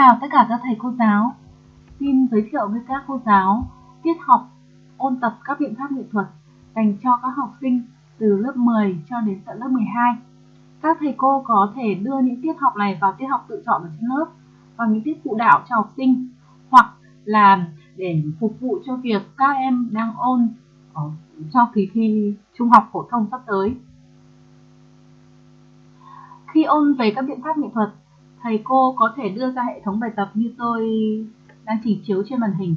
chào tất cả các thầy cô giáo. Xin giới thiệu với các cô giáo tiết học, ôn tập các biện pháp nghệ thuật dành cho các học sinh từ lớp 10 cho đến tận lớp 12. Các thầy cô có thể đưa những tiết học này vào tiết học tự chọn ở trên lớp và những tiết phụ đạo cho học sinh, hoặc là để phục vụ cho việc các em đang ôn cho kỳ thi trung học phổ thông sắp tới. Khi ôn về các biện pháp nghệ thuật thầy cô có thể đưa ra hệ thống bài tập như tôi đang trình chiếu trên màn hình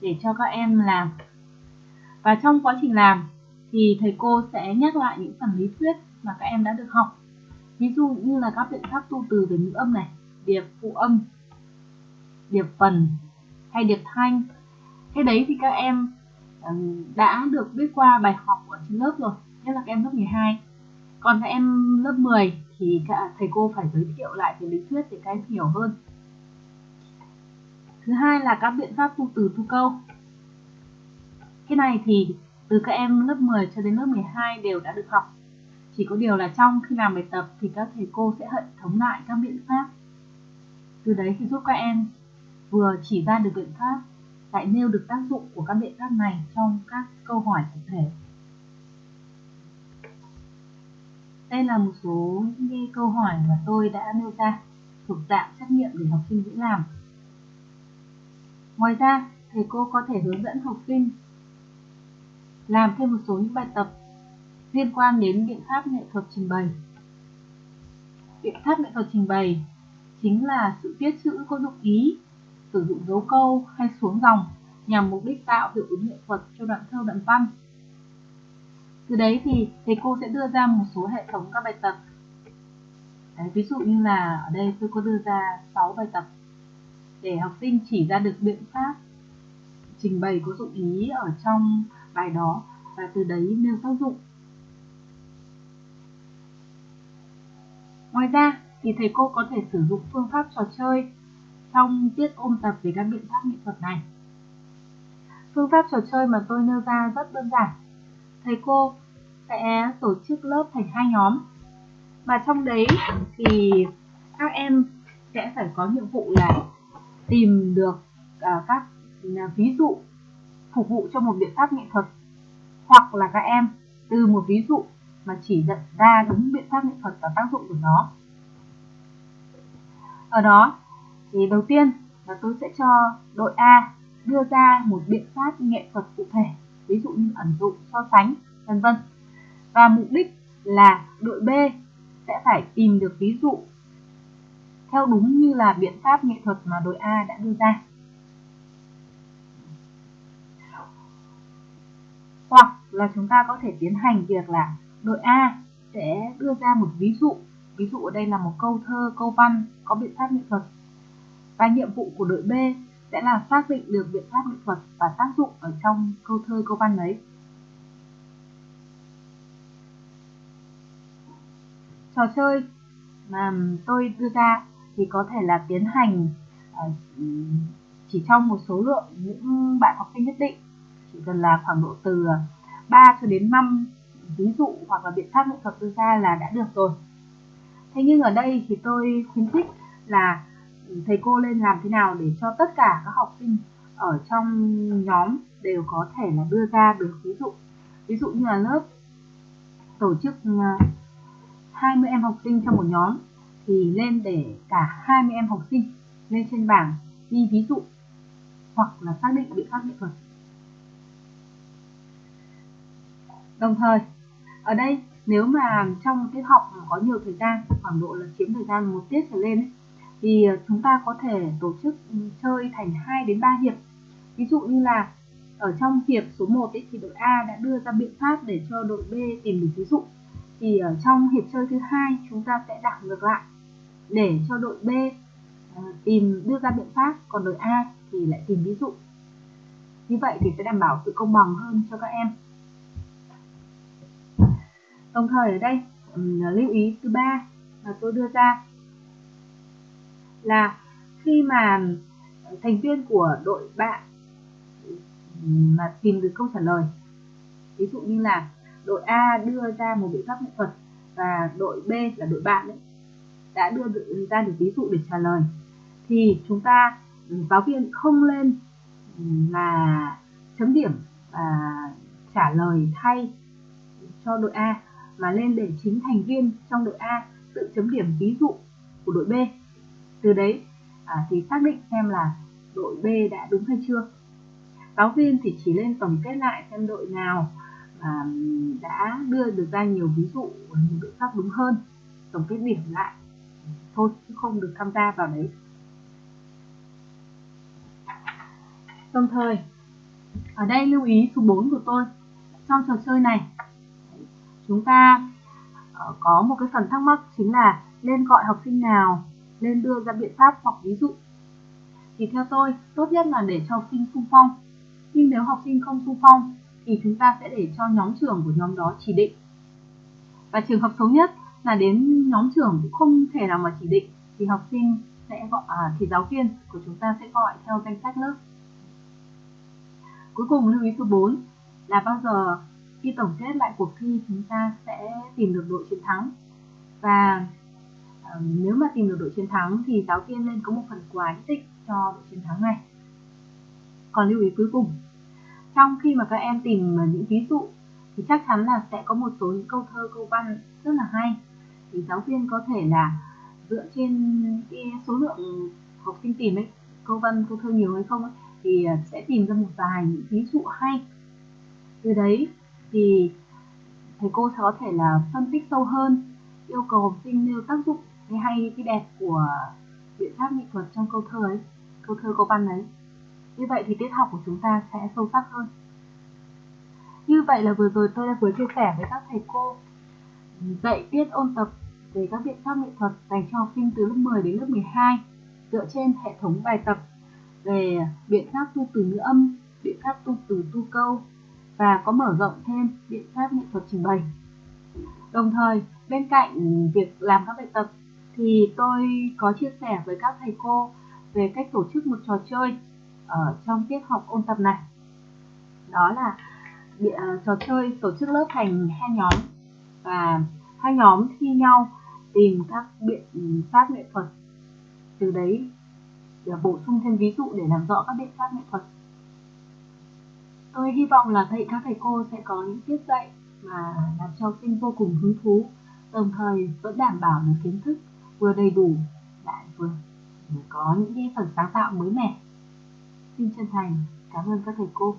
để cho các em làm. Và trong quá trình làm thì thầy cô sẽ nhắc lại những phần lý thuyết mà các em đã được học. Ví dụ như là các biện pháp tu từ về ngữ âm này, điệp phụ âm, điệp phần hay điệp thanh. Cái đấy thì các em đã được biết qua bài học ở trên lớp rồi, nhất là các em lớp 12. Còn các em lớp 10 thì các thầy cô phải giới thiệu lại về lý thuyết để các em hiểu hơn. Thứ hai là các biện pháp tu từ tu câu. Cái này thì từ các em lớp 10 cho đến lớp 12 đều đã được học. Chỉ có điều là trong khi làm bài tập thì các thầy cô sẽ hệ thống lại các biện pháp. Từ đấy thì giúp các em vừa chỉ ra được biện pháp, lại nêu được tác dụng của các biện pháp này trong các câu hỏi cụ thể. Đây là một số những câu hỏi mà tôi đã nêu ra thuộc dạng trắc nghiệm để học sinh dễ làm. Ngoài ra, thầy cô có thể hướng dẫn học sinh làm thêm một số những bài tập liên quan đến biện pháp nghệ thuật trình bày. Biện pháp nghệ thuật trình bày chính là sự viết chữ có dụng ý, sử dụng dấu câu hay xuống dòng nhằm mục đích tạo hiệu ứng nghệ thuật cho đoạn thơ đoạn văn từ đấy thì thầy cô sẽ đưa ra một số hệ thống các bài tập. Đấy, ví dụ như là ở đây tôi có đưa ra 6 bài tập để học sinh chỉ ra được biện pháp trình bày có dụng ý ở trong bài đó và từ đấy nêu tác dụng. Ngoài ra thì thầy cô có thể sử dụng phương pháp trò chơi trong tiết ôn tập về các biện pháp nghệ thuật này. Phương pháp trò chơi mà tôi nêu ra rất đơn giản thầy cô sẽ tổ chức lớp thành hai nhóm. Và trong đấy thì các em sẽ phải có nhiệm vụ là tìm được à, các à, ví dụ phục vụ cho một biện pháp nghệ thuật, hoặc là các em từ một ví dụ mà chỉ dẫn ra đúng biện pháp nghệ thuật và tác dụng của nó. Ở đó thì đầu tiên là tôi sẽ cho đội A đưa ra một biện pháp nghệ thuật cụ thể ví dụ như ẩn dụ, so sánh, vân vân. Và mục đích là đội B sẽ phải tìm được ví dụ theo đúng như là biện pháp nghệ thuật mà đội A đã đưa ra. Hoặc là chúng ta có thể tiến hành việc là đội A sẽ đưa ra một ví dụ. Ví dụ ở đây là một câu thơ, câu văn có biện pháp nghệ thuật. Và nhiệm vụ của đội B sẽ là xác định được biện pháp nghệ thuật và tác dụng ở trong câu thơ, câu văn ấy trò chơi mà tôi đưa ra thì có thể là tiến hành ờ, chỉ trong một số lượng những bạn học sinh nhất định, chỉ cần là khoảng độ từ 3 cho đến 5 ví dụ, hoặc là biện pháp nghệ thuật đưa ra là đã được rồi. Thế nhưng ở đây thì tôi khuyến khích là thầy cô lên làm thế nào để cho tất cả các học sinh ở trong nhóm đều có thể là đưa ra được ví dụ ví dụ như là lớp tổ chức à, 20 em học sinh trong một nhóm thì lên để cả 20 em học sinh lên trên bảng ghi ví dụ hoặc là xác định biện pháp nghệ thuật. Đồng thời, ở đây nếu mà trong tiết học có nhiều thời gian, khoảng độ là chiếm thời gian một tiết trở lên ấy, thì ờ, chúng ta có thể tổ chức ừ, chơi thành 2 đến 3 hiệp. Ví dụ như là ở trong hiệp số 1 ấy, thì đội A đã đưa ra biện pháp để cho đội B tìm được ví dụ. Thì ở trong hiệp chơi thứ hai chúng ta sẽ đảo ngược lại để cho đội B ờ, tìm đưa ra biện pháp còn đội A thì lại tìm ví dụ. Như vậy thì sẽ đảm bảo sự công bằng hơn cho các em. Đồng thời ở đây ừ, lưu ý thứ ba mà tôi đưa ra là khi mà thành viên của đội bạn mà tìm được câu trả lời ví dụ như là đội A đưa ra một biện pháp nghệ thuật và đội B là đội bạn ấy, đã đưa ra được ví dụ để trả lời thì chúng ta giáo viên không lên là chấm điểm và trả lời thay cho đội A mà lên để chính thành viên trong đội A tự chấm điểm ví dụ của đội B từ đấy à, thì xác định xem là đội B đã đúng hay chưa. Giáo viên thì chỉ lên tổng kết lại xem đội nào à, đã đưa được ra nhiều ví dụ nhiều biện pháp đúng hơn tổng kết điểm lại. Thôi chứ không được tham gia vào đấy. Đồng thời ở đây lưu ý số 4 của tôi. Trong trò chơi này chúng ta ờ, có một cái phần thắc mắc chính là nên gọi học sinh nào nên đưa ra biện pháp hoặc ví dụ. Thì theo tôi tốt nhất là để cho học sinh xung phong. Nhưng nếu học sinh không xung phong thì chúng ta sẽ để cho nhóm trưởng của nhóm đó chỉ định. Và trường hợp xấu nhất là đến nhóm trưởng cũng không thể nào mà chỉ định thì học sinh sẽ gọi à, thì giáo viên của chúng ta sẽ gọi theo danh sách lớp. Cuối cùng lưu ý số 4 là bao giờ khi tổng kết lại cuộc thi chúng ta sẽ tìm được đội chiến thắng. Và nếu mà tìm được đội chiến thắng thì giáo viên nên có một phần quà nhất định cho đội chiến thắng này. Còn lưu ý cuối cùng trong khi mà các em tìm ờ, những ví dụ thì chắc chắn là sẽ có một số những câu thơ câu văn rất là hay. Thì giáo viên có thể là dựa trên cái số lượng học sinh tìm ấy câu văn câu thơ nhiều hay không ấy, thì ờ, sẽ tìm ra một vài những ví dụ hay. Từ đấy thì thầy cô sẽ có thể là phân tích sâu hơn yêu cầu học sinh nêu tác dụng cái hay cái đẹp của biện pháp nghệ thuật trong câu thơ ấy câu thơ câu văn ấy như vậy thì tiết học của chúng ta sẽ sâu sắc hơn như vậy là vừa rồi tôi đã vừa chia sẻ với các thầy cô dạy tiết ôn tập về các biện pháp nghệ thuật dành cho học sinh từ lớp 10 đến lớp 12 dựa trên hệ thống bài tập về biện pháp tu từ ngữ âm, biện pháp tu từ tu câu và có mở rộng thêm biện pháp nghệ thuật trình bày. Đồng thời, bên cạnh việc làm các bài tập thì tôi có chia sẻ với các thầy cô về cách tổ chức một trò chơi ở trong tiết học ôn tập này. Đó là à, trò chơi tổ chức lớp thành hai nhóm. Và hai nhóm thi nhau tìm các biện pháp nghệ thuật. Từ đấy để bổ sung thêm ví dụ để làm rõ các biện pháp nghệ thuật. Tôi hy vọng là thầy, các thầy cô sẽ có những tiết dạy mà làm cho học sinh vô cùng hứng thú, đồng thời vẫn đảm bảo được kiến thức vừa đầy đủ, lại vừa có những cái phần sáng tạo mới mẻ. Xin chân thành cảm ơn các thầy cô.